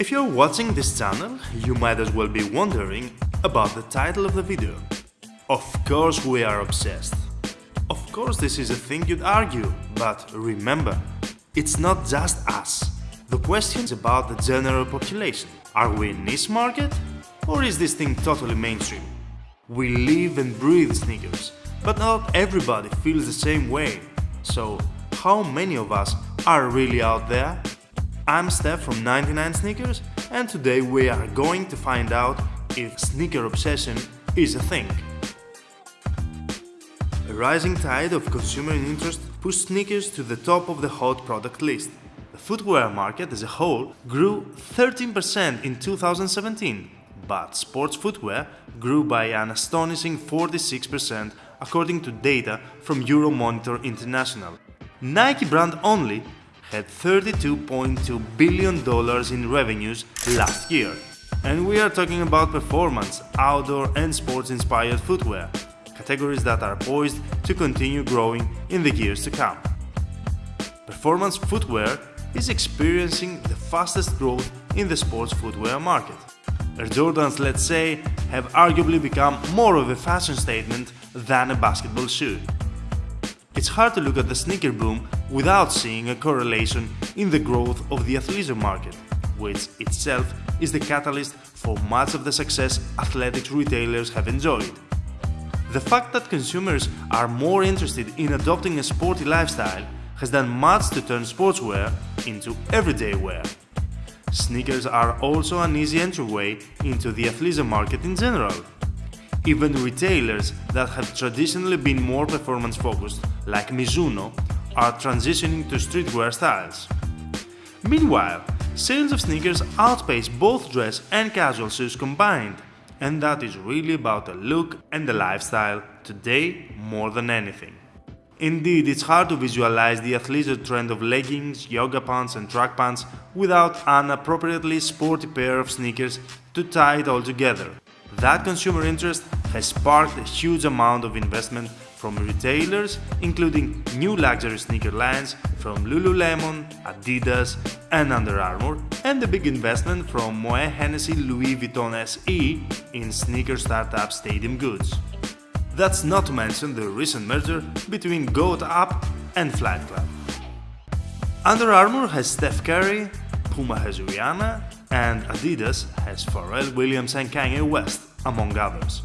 If you're watching this channel, you might as well be wondering about the title of the video. Of course we are obsessed. Of course this is a thing you'd argue, but remember, it's not just us. The question is about the general population. Are we niche market? Or is this thing totally mainstream? We live and breathe sneakers, but not everybody feels the same way. So, how many of us are really out there? I'm Steph from 99 Sneakers and today we are going to find out if sneaker obsession is a thing. A rising tide of consumer interest pushed sneakers to the top of the hot product list. The footwear market as a whole grew 13% in 2017, but sports footwear grew by an astonishing 46% according to data from Euromonitor International. Nike brand only had $32.2 billion in revenues last year. And we are talking about performance, outdoor and sports-inspired footwear, categories that are poised to continue growing in the years to come. Performance footwear is experiencing the fastest growth in the sports footwear market. Air Jordans, let's say, have arguably become more of a fashion statement than a basketball shoe. It's hard to look at the sneaker boom without seeing a correlation in the growth of the athleisure market, which itself is the catalyst for much of the success athletics retailers have enjoyed. The fact that consumers are more interested in adopting a sporty lifestyle has done much to turn sportswear into everyday wear. Sneakers are also an easy entryway into the athleisure market in general, even retailers that have traditionally been more performance focused, like Mizuno, are transitioning to streetwear styles. Meanwhile, sales of sneakers outpace both dress and casual shoes combined, and that is really about the look and the lifestyle today more than anything. Indeed, it's hard to visualize the athleisure trend of leggings, yoga pants and track pants without an appropriately sporty pair of sneakers to tie it all together. That consumer interest has sparked a huge amount of investment from retailers, including new luxury sneaker lines from Lululemon, Adidas and Under Armour, and a big investment from Moet Hennessy Louis Vuitton SE in sneaker startup Stadium Goods. That's not to mention the recent merger between Goat Up and Flight Club. Under Armour has Steph Curry, Puma has Rihanna, and Adidas has Pharrell Williams and Kanye West among others.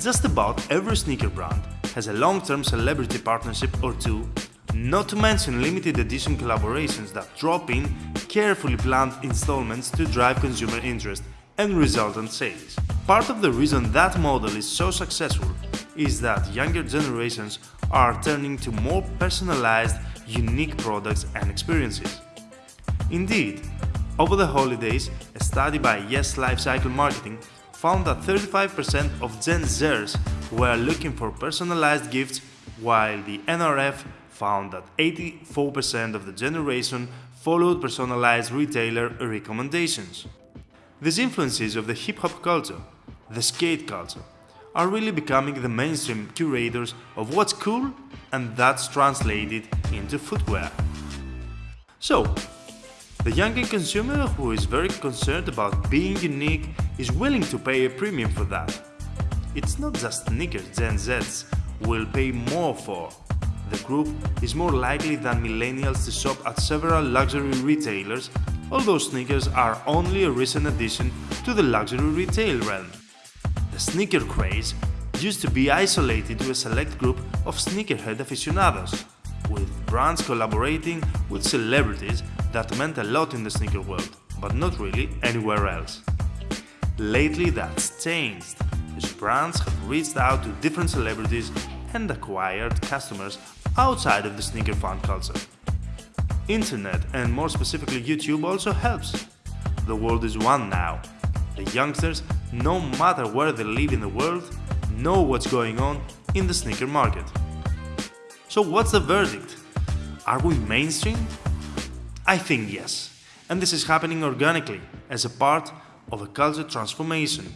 Just about every sneaker brand has a long-term celebrity partnership or two, not to mention limited edition collaborations that drop in carefully planned installments to drive consumer interest and resultant sales. Part of the reason that model is so successful is that younger generations are turning to more personalized, unique products and experiences. Indeed, over the holidays, a study by Yes Lifecycle Marketing found that 35% of Gen Zers were looking for personalized gifts, while the NRF found that 84% of the generation followed personalized retailer recommendations. These influences of the hip-hop culture, the skate culture, are really becoming the mainstream curators of what's cool and that's translated into footwear. So, the younger consumer who is very concerned about being unique is willing to pay a premium for that. It's not just sneakers Gen Zs will pay more for. The group is more likely than millennials to shop at several luxury retailers, although sneakers are only a recent addition to the luxury retail realm. The sneaker craze used to be isolated to a select group of sneakerhead aficionados, with brands collaborating with celebrities that meant a lot in the sneaker world, but not really anywhere else. Lately that's changed, as brands have reached out to different celebrities and acquired customers outside of the sneaker fan culture. Internet and more specifically YouTube also helps. The world is one now. The youngsters, no matter where they live in the world, know what's going on in the sneaker market. So what's the verdict? Are we mainstream I think yes, and this is happening organically as a part of a culture transformation.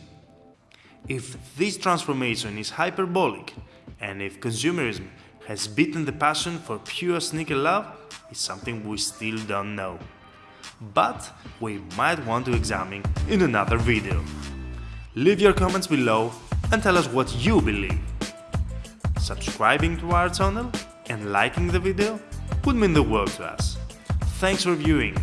If this transformation is hyperbolic, and if consumerism has beaten the passion for pure sneaker love, is something we still don't know. but we might want to examine in another video. Leave your comments below and tell us what you believe. Subscribing to our channel and liking the video would mean the world to us. Thanks for viewing